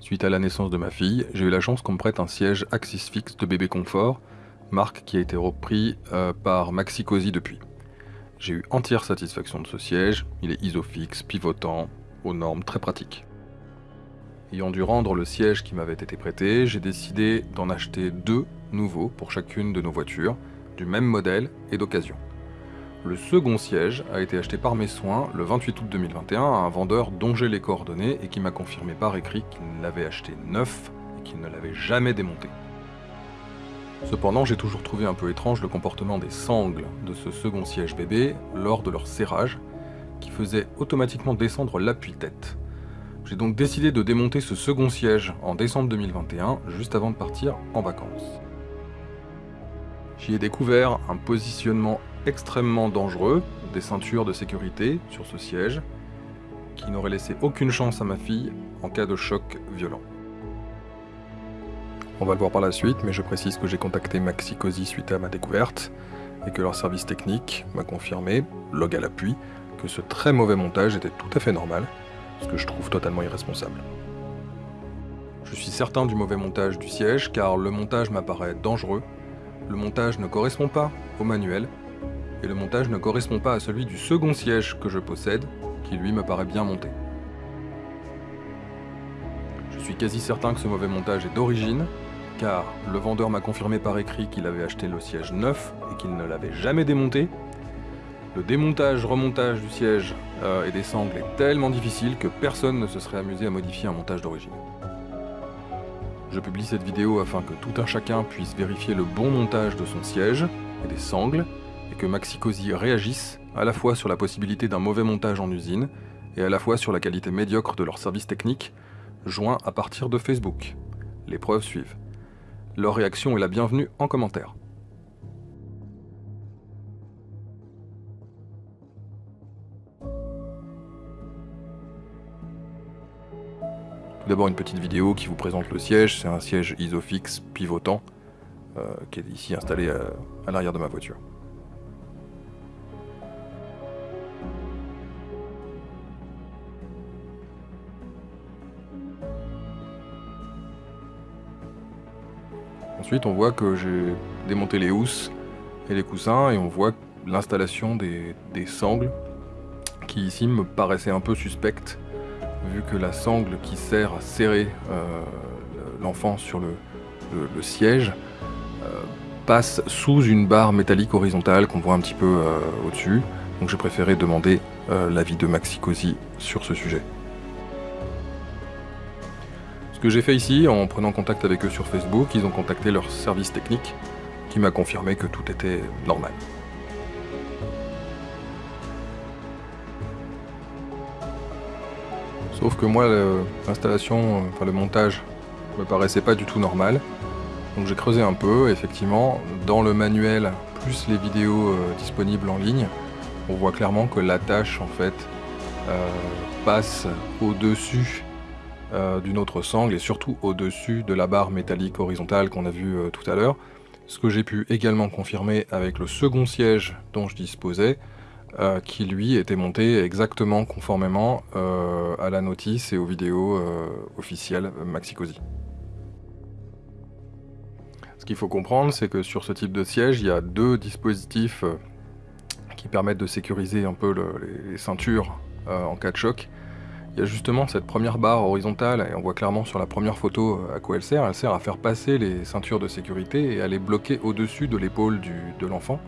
Suite à la naissance de ma fille, j'ai eu la chance qu'on me prête un siège Axis Fix de bébé confort, marque qui a été repris euh, par Maxi Cosi depuis. J'ai eu entière satisfaction de ce siège, il est isofix, pivotant, aux normes très pratiques. Ayant dû rendre le siège qui m'avait été prêté, j'ai décidé d'en acheter deux nouveaux pour chacune de nos voitures, du même modèle et d'occasion. Le second siège a été acheté par mes soins le 28 août 2021 à un vendeur dont j'ai les coordonnées et qui m'a confirmé par écrit qu'il l'avait acheté neuf et qu'il ne l'avait jamais démonté. Cependant, j'ai toujours trouvé un peu étrange le comportement des sangles de ce second siège bébé lors de leur serrage, qui faisait automatiquement descendre l'appui-tête. J'ai donc décidé de démonter ce second siège en décembre 2021, juste avant de partir en vacances. J'y ai découvert un positionnement extrêmement dangereux, des ceintures de sécurité sur ce siège, qui n'aurait laissé aucune chance à ma fille en cas de choc violent. On va le voir par la suite, mais je précise que j'ai contacté Maxi Cosi suite à ma découverte, et que leur service technique m'a confirmé, log à l'appui, que ce très mauvais montage était tout à fait normal, ce que je trouve totalement irresponsable. Je suis certain du mauvais montage du siège, car le montage m'apparaît dangereux, le montage ne correspond pas au manuel, et le montage ne correspond pas à celui du second siège que je possède, qui lui me paraît bien monté. Je suis quasi certain que ce mauvais montage est d'origine, car le vendeur m'a confirmé par écrit qu'il avait acheté le siège neuf et qu'il ne l'avait jamais démonté. Le démontage-remontage du siège euh, et des sangles est tellement difficile que personne ne se serait amusé à modifier un montage d'origine. Je publie cette vidéo afin que tout un chacun puisse vérifier le bon montage de son siège et des sangles, et que Maxicosi réagisse à la fois sur la possibilité d'un mauvais montage en usine et à la fois sur la qualité médiocre de leur service technique, joint à partir de Facebook. Les preuves suivent. Leur réaction est la bienvenue en commentaire. Tout d'abord une petite vidéo qui vous présente le siège, c'est un siège isofix pivotant euh, qui est ici installé à, à l'arrière de ma voiture. Ensuite, on voit que j'ai démonté les housses et les coussins et on voit l'installation des, sangles qui ici me paraissait un peu suspecte vu que la sangle qui sert à serrer euh, l'enfant sur le, siège euh, passe sous une barre métallique horizontale qu'on voit un petit peu euh, au-dessus. Donc j'ai préféré demander l'avis de Maxi Cosi sur ce sujet. Ce que j'ai fait ici, en prenant contact avec eux sur Facebook, ils ont contacté leur service technique, qui m'a confirmé que tout était normal. Sauf que moi, l'installation, enfin le montage, me paraissait pas du tout normal. Donc j'ai creusé un peu, effectivement, dans le manuel, plus les vidéos euh, disponibles en ligne, on voit clairement que l'attache, en fait, euh, passe au-dessus euh, d'une autre sangle et surtout au-dessus de la barre métallique horizontale qu'on a vue euh, tout à l'heure. Ce que j'ai pu également confirmer avec le second siège dont je disposais, euh, qui lui était monté exactement conformément à la notice et aux vidéos officielles Maxicosi. Ce qu'il faut comprendre, c'est que sur ce type de siège, il y a deux dispositifs qui permettent de sécuriser un peu les, ceintures en cas de choc. Justement cette première barre horizontale, et on voit clairement sur la première photo euh, à quoi elle sert. Elle sert à faire passer les ceintures de sécurité et à les bloquer au-dessus de l'épaule de l'enfant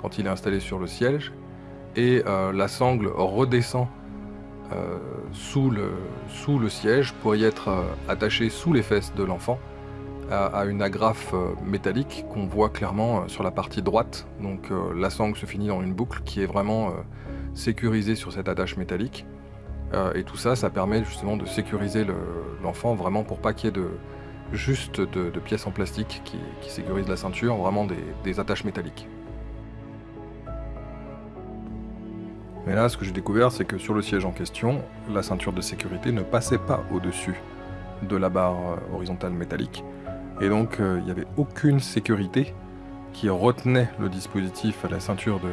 quand il est installé sur le siège. Et euh, la sangle redescend euh, sous, le, sous, le, siège pour y être attachée sous les fesses de l'enfant à, une agrafe métallique qu'on voit clairement sur la partie droite. Donc la sangle se finit dans une boucle qui est vraiment sécurisée sur cette attache métallique. Euh, et tout ça, ça permet justement de sécuriser l'enfant vraiment pour pas qu'il y ait de, juste de, pièces en plastique qui, sécurisent la ceinture, vraiment des, attaches métalliques. Mais là, ce que j'ai découvert, c'est que sur le siège en question, la ceinture de sécurité ne passait pas au-dessus de la barre euh, horizontale métallique. Et donc, euh, il n'y avait aucune sécurité qui retenait le dispositif à la ceinture de,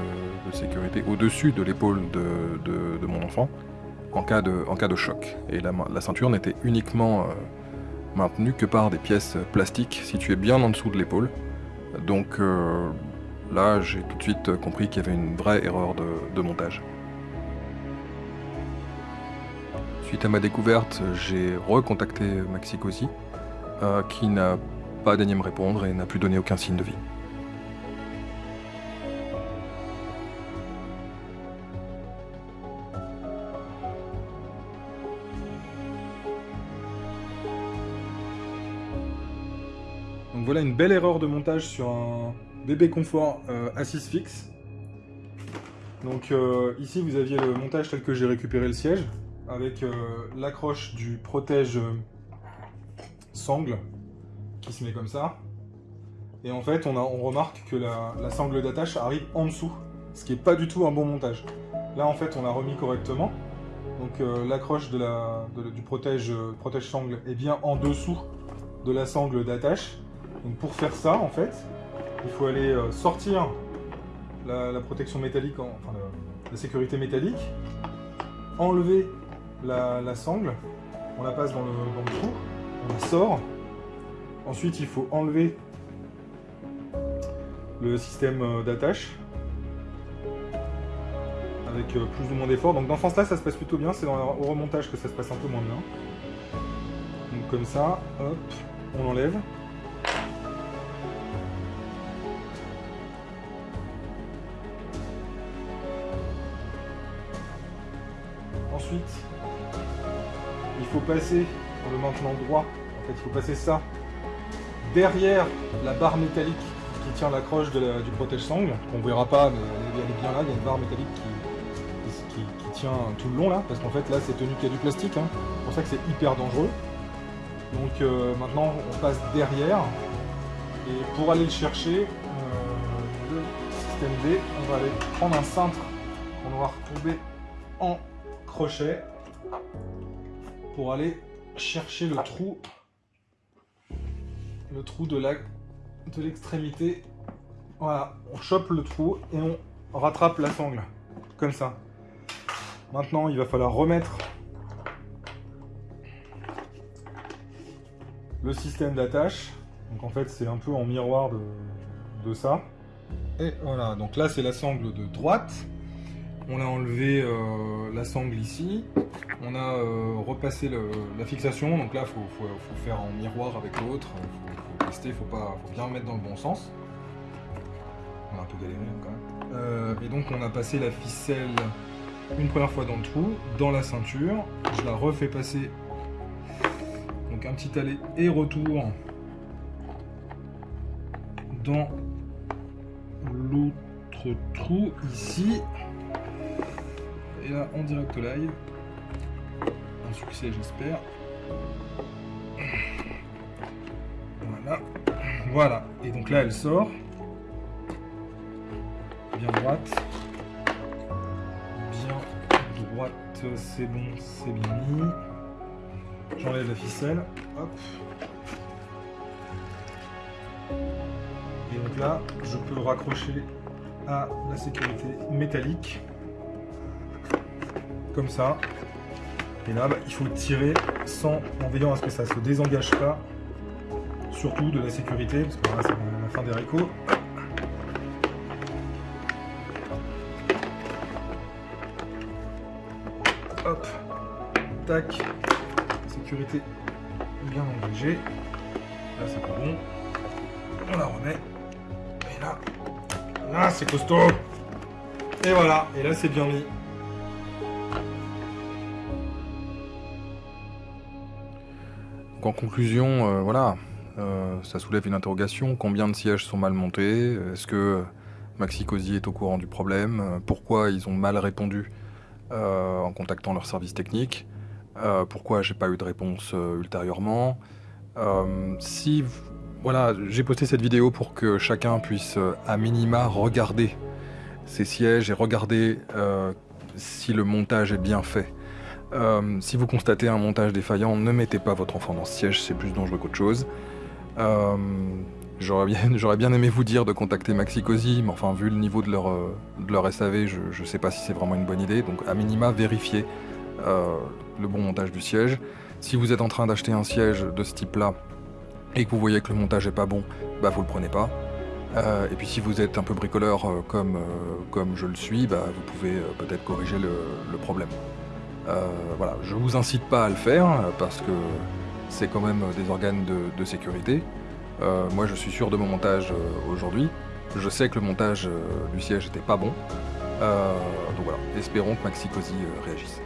sécurité au-dessus de l'épaule de, mon enfant en cas de, en cas de choc. Et la, ceinture n'était uniquement euh, maintenu que par des pièces plastiques situées bien en dessous de l'épaule. Donc euh, là, j'ai tout de suite compris qu'il y avait une vraie erreur de, montage. Suite à ma découverte, j'ai recontacté Maxi Cosi, euh, qui n'a pas daigné me répondre et n'a plus donné aucun signe de vie. Voilà une belle erreur de montage sur un bébé confort euh, assise fixe. Donc euh, ici vous aviez le montage tel que j'ai récupéré le siège, avec euh, l'accroche du protège sangle qui se met comme ça. Et en fait on, remarque que la, sangle d'attache arrive en dessous, ce qui n'est pas du tout un bon montage. Là en fait on a remis correctement, donc l'accroche du protège sangle est bien en dessous de la sangle d'attache donc pour faire ça, en fait, il faut aller euh, sortir la, protection métallique, enfin la, sécurité métallique, enlever la, sangle, on la passe dans le, trou, on la sort. Ensuite, il faut enlever le système euh, d'attache avec euh, plus ou moins d'effort. Donc dans ce sens-là, ça se passe plutôt bien. C'est le remontage que ça se passe un peu moins bien. Donc comme ça, hop, on enlève. Il faut passer, pour le maintenant droit, en fait, il faut passer ça derrière la barre métallique qui tient l'accroche du protège-sangle, qu'on verra pas, mais elle est bien là, il y a une barre métallique qui, tient tout le long là, parce qu'en fait là c'est tenu qu'il y a du plastique, hein. c'est pour ça que c'est hyper dangereux. Donc euh, maintenant on passe derrière, et pour aller le chercher, euh, le système D, on va aller prendre un cintre qu'on va retrouver en crochet pour aller chercher le trou le trou de l'extrémité. Voilà on chope le trou et on rattrape la sangle comme ça. Maintenant il va falloir remettre le système d'attache. Donc en fait c'est un peu en miroir de ça. Et voilà donc là c'est la sangle de droite on a enlevé euh, la sangle ici. On a euh, repassé la fixation. Donc là, il faut, faire en miroir avec l'autre. Il faut, tester, il faut, bien mettre dans le bon sens. On a un peu galéré hein, quand même. Euh, et donc on a passé la ficelle une première fois dans le trou, dans la ceinture. Je la refais passer. Donc un petit aller et retour dans l'autre trou ici et là en direct live. Un succès j'espère. Voilà. Voilà. Et donc là elle sort. Bien droite. Bien droite, c'est bon, c'est bien mis. J'enlève la ficelle. Hop. Et donc là, je peux le raccrocher à la sécurité métallique comme ça. Et là, bah, il faut tirer sans, en veillant à ce que ça se désengage pas, surtout de la sécurité, parce que là, c'est la fin des récours. Hop, tac, sécurité bien engagée. Là, c'est pas bon. On la remet. Et là, là, c'est costaud. Et voilà, et là, c'est bien mis. En conclusion, euh, voilà, euh, ça soulève une interrogation. Combien de sièges sont mal montés? Est-ce que Maxi Cosi est au courant du problème? Pourquoi ils ont mal répondu euh, en contactant leur service technique? Pourquoi j'ai pas eu de réponse ultérieurement? Si, voilà, j'ai posté cette vidéo pour que chacun puisse à minima regarder ces sièges et regarder si le montage est bien fait. Euh, si vous constatez un montage défaillant, ne mettez pas votre enfant dans ce siège, c'est plus dangereux qu'autre chose. Euh, j'aurais bien, aimé vous dire de contacter Maxicosi, mais enfin, vu le niveau de leur, euh, de leur SAV, je ne sais pas si c'est vraiment une bonne idée. Donc, à minima, vérifiez le bon montage du siège. Si vous êtes en train d'acheter un siège de ce type-là et que vous voyez que le montage est pas bon, bah vous le prenez pas. Et puis si vous êtes un peu bricoleur comme, comme je le suis, bah, vous pouvez peut-être corriger le problème. Euh, voilà, je vous incite pas à le faire euh, parce que c'est quand même des organes de, sécurité. Euh, moi je suis sûr de mon montage euh, aujourd'hui. Je sais que le montage euh, du siège était pas bon. Euh, donc voilà, espérons que Maxi Cosi euh, réagisse.